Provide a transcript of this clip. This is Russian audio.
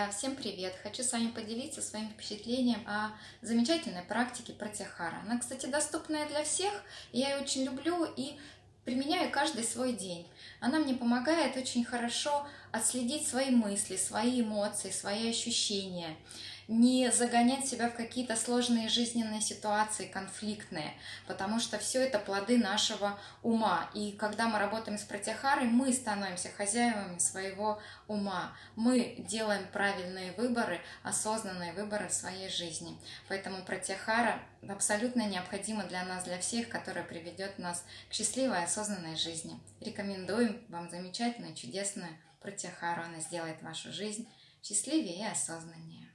друзья! Всем привет! Хочу с вами поделиться своим впечатлением о замечательной практике Пратяхара. Она, кстати, доступная для всех, я ее очень люблю и применяю каждый свой день. Она мне помогает очень хорошо отследить свои мысли, свои эмоции, свои ощущения не загонять себя в какие-то сложные жизненные ситуации, конфликтные, потому что все это плоды нашего ума. И когда мы работаем с протяхарой, мы становимся хозяевами своего ума. Мы делаем правильные выборы, осознанные выборы в своей жизни. Поэтому протяхара абсолютно необходима для нас, для всех, которая приведет нас к счастливой, осознанной жизни. Рекомендуем вам замечательную, чудесную протяхару. Она сделает вашу жизнь счастливее и осознаннее.